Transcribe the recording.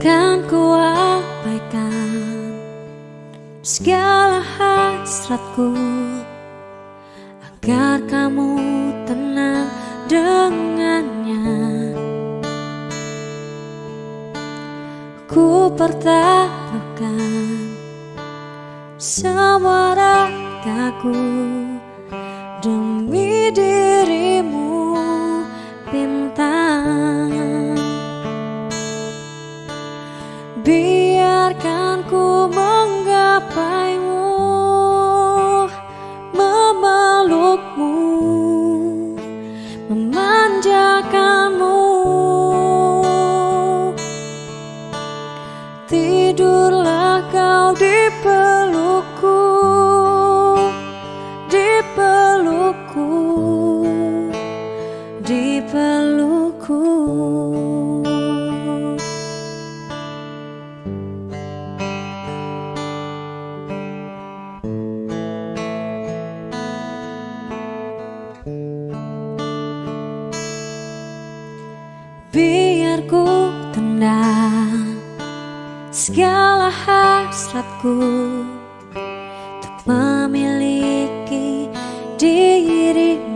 Kan kuabaikan segala hasratku Agar kamu tenang dengannya. Ku pertaruhkan semua ragaku dirimu bintang. Biarkan ku menggapaimu Memelukmu Memanjakanmu. Tidurlah kau di Biar ku tenang Segala hasratku Untuk memiliki dirimu.